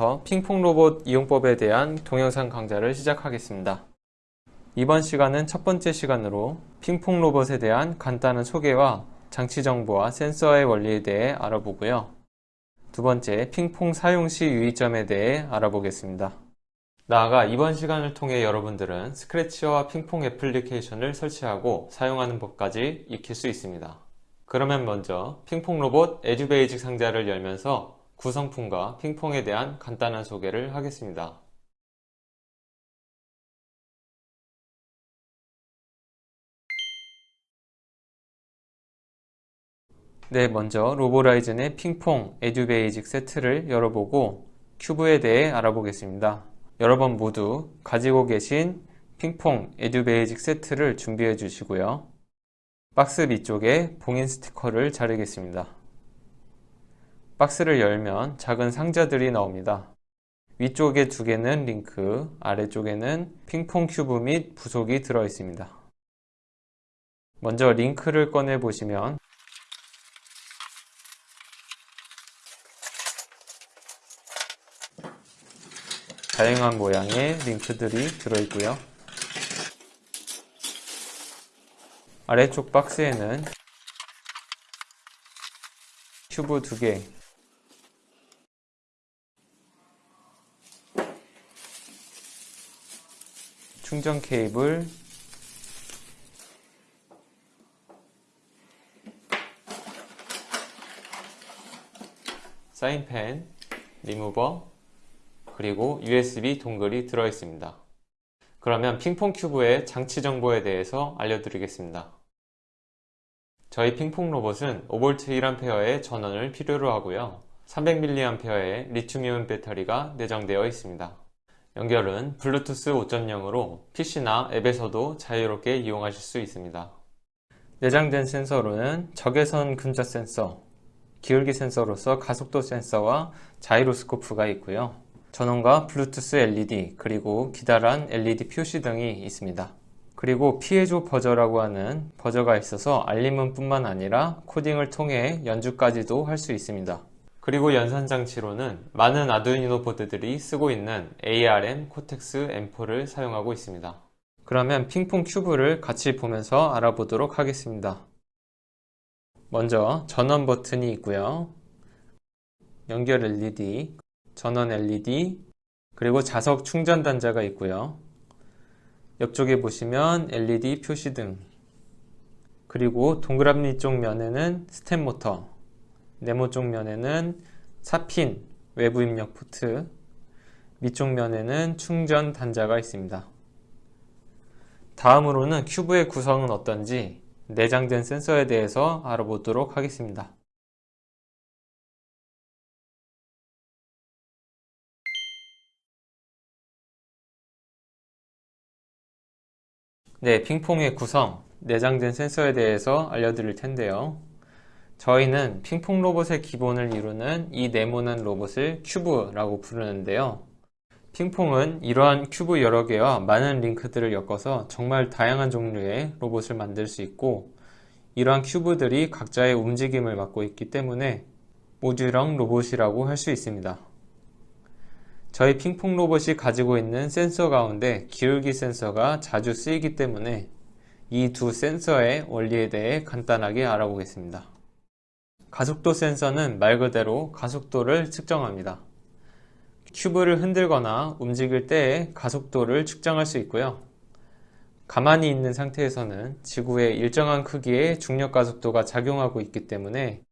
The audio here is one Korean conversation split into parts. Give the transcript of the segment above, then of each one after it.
지금부터 핑퐁 로봇 이용법에 대한 동영상 강좌를 시작하겠습니다. 이번 시간은 첫 번째 시간으로 핑퐁 로봇에 대한 간단한 소개와 장치 정보와 센서의 원리에 대해 알아보고요. 두 번째, 핑퐁 사용 시 유의점에 대해 알아보겠습니다. 나아가 이번 시간을 통해 여러분들은 스크래치와 핑퐁 애플리케이션을 설치하고 사용하는 법까지 익힐 수 있습니다. 그러면 먼저 핑퐁 로봇 Edu Basic 상자를 열면서 구성품과 핑퐁에 대한 간단한 소개를 하겠습니다. 네, 먼저 Roborisen의 핑퐁 Edu Basic 세트를 열어보고 큐브에 대해 알아보겠습니다. 여러분 모두 가지고 계신 핑퐁 Edu Basic 세트를 준비해 주시고요. 박스 밑쪽에 봉인 스티커를 자르겠습니다. 박스를 열면 작은 상자들이 나옵니다. 위쪽에 두 개는 링크, 아래쪽에는 핑퐁 큐브 및 부속이 들어 있습니다. 먼저 링크를 꺼내 보시면 다양한 모양의 링크들이 들어있고요. 아래쪽 박스에는 큐브 2개 충전 케이블 사인펜, 리무버, 그리고 USB 동글이 들어있습니다. 그러면 핑퐁 큐브의 장치 정보에 대해서 알려드리겠습니다. 저희 핑퐁 로봇은 5V 1A의 전원을 필요로 하고요. 300mAh의 리튬이온 배터리가 내장되어 있습니다. 연결은 블루투스 5.0으로 PC나 앱에서도 자유롭게 이용하실 수 있습니다. 내장된 센서로는 적외선 근접 센서, 기울기 센서로서 가속도 센서와 자이로스코프가 있고요. 전원과 블루투스 LED 그리고 기다란 LED 표시 등이 있습니다. 그리고 피해조 버저라고 하는 버저가 있어서 알림은 뿐만 아니라 코딩을 통해 연주까지도 할 수 있습니다. 그리고 연산장치로는 많은 아두이노 보드들이 쓰고 있는 ARM Cortex M4를 사용하고 있습니다. 그러면 핑퐁 큐브를 같이 보면서 알아보도록 하겠습니다. 먼저 전원 버튼이 있고요. 연결 LED, 전원 LED, 그리고 자석 충전 단자가 있고요. 옆쪽에 보시면 LED 표시등, 그리고 동그라미 쪽 면에는 스텝 모터, 네모 쪽 면에는 4핀 외부 입력 포트, 밑쪽 면에는 충전 단자가 있습니다. 다음으로는 큐브의 구성은 어떤지 내장된 센서에 대해서 알아보도록 하겠습니다. 네, 핑퐁의 구성, 내장된 센서에 대해서 알려드릴 텐데요. 저희는 핑퐁 로봇의 기본을 이루는 이 네모난 로봇을 큐브라고 부르는데요. 핑퐁은 이러한 큐브 여러 개와 많은 링크들을 엮어서 정말 다양한 종류의 로봇을 만들 수 있고 이러한 큐브들이 각자의 움직임을 맡고 있기 때문에 모듈형 로봇이라고 할 수 있습니다. 저희 핑퐁 로봇이 가지고 있는 센서 가운데 기울기 센서가 자주 쓰이기 때문에 이 두 센서의 원리에 대해 간단하게 알아보겠습니다. 가속도 센서는 말 그대로 가속도를 측정합니다. 큐브를 흔들거나 움직일 때의 가속도를 측정할 수 있고요. 가만히 있는 상태에서는 지구의 일정한 크기의 중력 가속도가 작용하고 있기 때문에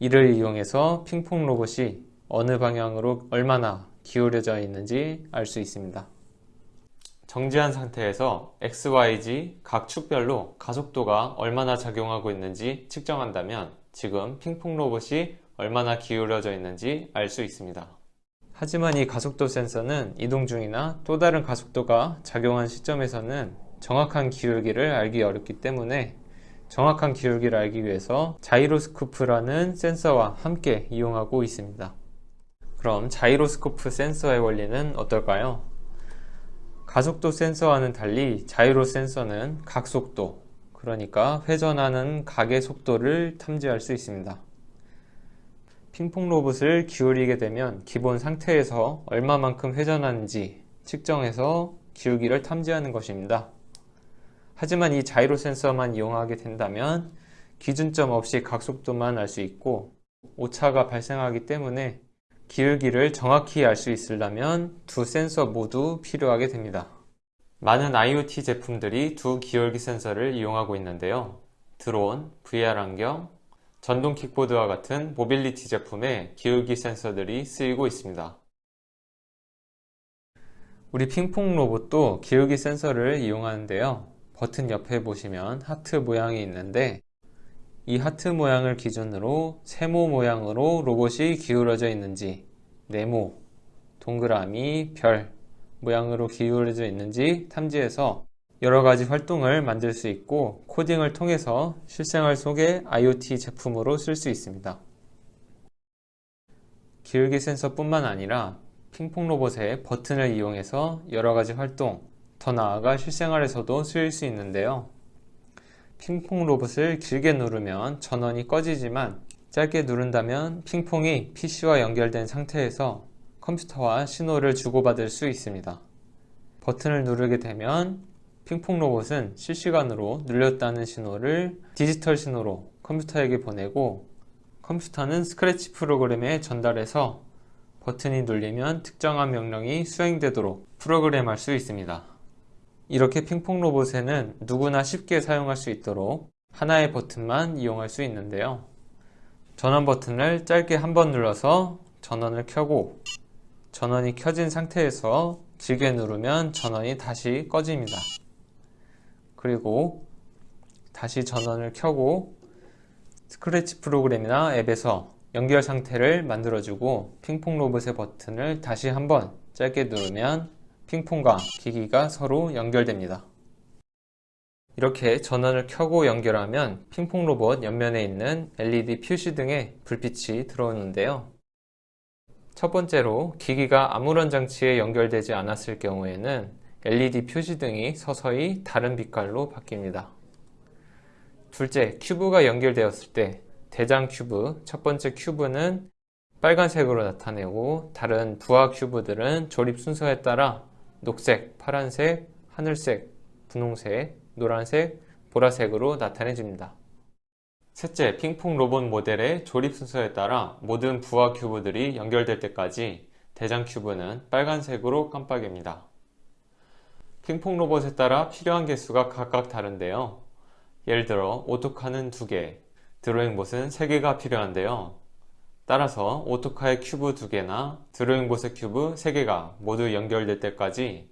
이를 이용해서 핑퐁 로봇이 어느 방향으로 얼마나 기울여져 있는지 알 수 있습니다. 정지한 상태에서 XYZ 각 축별로 가속도가 얼마나 작용하고 있는지 측정한다면 지금 핑퐁 로봇이 얼마나 기울어져 있는지 알 수 있습니다. 하지만 이 가속도 센서는 이동 중이나 또 다른 가속도가 작용한 시점에서는 정확한 기울기를 알기 어렵기 때문에 정확한 기울기를 알기 위해서 자이로스코프라는 센서와 함께 이용하고 있습니다. 그럼 자이로스코프 센서의 원리는 어떨까요? 가속도 센서와는 달리 자이로 센서는 각속도, 그러니까 회전하는 각의 속도를 탐지할 수 있습니다. 핑퐁 로봇을 기울이게 되면 기본 상태에서 얼마만큼 회전하는지 측정해서 기울기를 탐지하는 것입니다. 하지만 이 자이로 센서만 이용하게 된다면 기준점 없이 각속도만 알 수 있고 오차가 발생하기 때문에 기울기를 정확히 알 수 있으려면 두 센서 모두 필요하게 됩니다. 많은 IoT 제품들이 두 기울기 센서를 이용하고 있는데요. 드론, VR 안경, 전동 킥보드와 같은 모빌리티 제품에 기울기 센서들이 쓰이고 있습니다. 우리 핑퐁 로봇도 기울기 센서를 이용하는데요. 버튼 옆에 보시면 하트 모양이 있는데 이 하트 모양을 기준으로 세모 모양으로 로봇이 기울어져 있는지 네모, 동그라미, 별 모양으로 기울어져 있는지 탐지해서 여러가지 활동을 만들 수 있고 코딩을 통해서 실생활 속의 IoT 제품으로 쓸 수 있습니다. 기울기 센서 뿐만 아니라 핑퐁 로봇의 버튼을 이용해서 여러가지 활동, 더 나아가 실생활에서도 쓰일 수 있는데요. 핑퐁 로봇을 길게 누르면 전원이 꺼지지만 짧게 누른다면 핑퐁이 PC와 연결된 상태에서 컴퓨터와 신호를 주고받을 수 있습니다. 버튼을 누르게 되면 핑퐁 로봇은 실시간으로 눌렸다는 신호를 디지털 신호로 컴퓨터에게 보내고 컴퓨터는 스크래치 프로그램에 전달해서 버튼이 눌리면 특정한 명령이 수행되도록 프로그램할 수 있습니다. 이렇게 핑퐁 로봇에는 누구나 쉽게 사용할 수 있도록 하나의 버튼만 이용할 수 있는데요. 전원 버튼을 짧게 한 번 눌러서 전원을 켜고 전원이 켜진 상태에서 길게 누르면 전원이 다시 꺼집니다. 그리고 다시 전원을 켜고 스크래치 프로그램이나 앱에서 연결 상태를 만들어주고 핑퐁 로봇의 버튼을 다시 한번 짧게 누르면 핑퐁과 기기가 서로 연결됩니다. 이렇게 전원을 켜고 연결하면 핑퐁 로봇 옆면에 있는 LED 표시 등의 불빛이 들어오는데요. 첫 번째로 기기가 아무런 장치에 연결되지 않았을 경우에는 LED 표시등이 서서히 다른 빛깔로 바뀝니다. 둘째, 큐브가 연결되었을 때 대장 큐브, 첫 번째 큐브는 빨간색으로 나타내고 다른 부하 큐브들은 조립 순서에 따라 녹색, 파란색, 하늘색, 분홍색, 노란색, 보라색으로 나타내집니다. 셋째, 핑퐁 로봇 모델의 조립 순서에 따라 모든 부하 큐브들이 연결될 때까지 대장 큐브는 빨간색으로 깜빡입니다. 핑퐁 로봇에 따라 필요한 개수가 각각 다른데요. 예를 들어 Auto Car는 2개, Drawing Bot은 3개가 필요한데요. 따라서 Auto Car의 큐브 2개나 Drawing Bot의 큐브 3개가 모두 연결될 때까지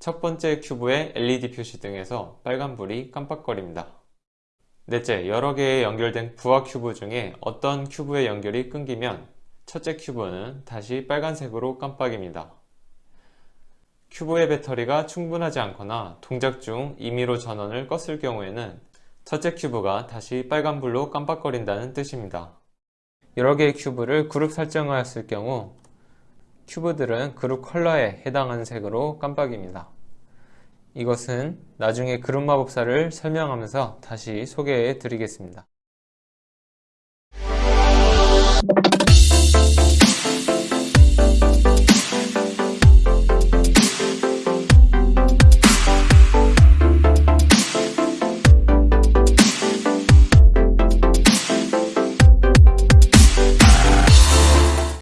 첫 번째 큐브의 LED 표시등에서 빨간불이 깜빡거립니다. 넷째, 여러 개의 연결된 부하 큐브 중에 어떤 큐브의 연결이 끊기면 첫째 큐브는 다시 빨간색으로 깜빡입니다. 큐브의 배터리가 충분하지 않거나 동작 중 임의로 전원을 껐을 경우에는 첫째 큐브가 다시 빨간불로 깜빡거린다는 뜻입니다. 여러 개의 큐브를 그룹 설정하였을 경우 큐브들은 그룹 컬러에 해당하는 색으로 깜빡입니다. 이것은 나중에 그룹 마법사를 설명하면서 다시 소개해 드리겠습니다.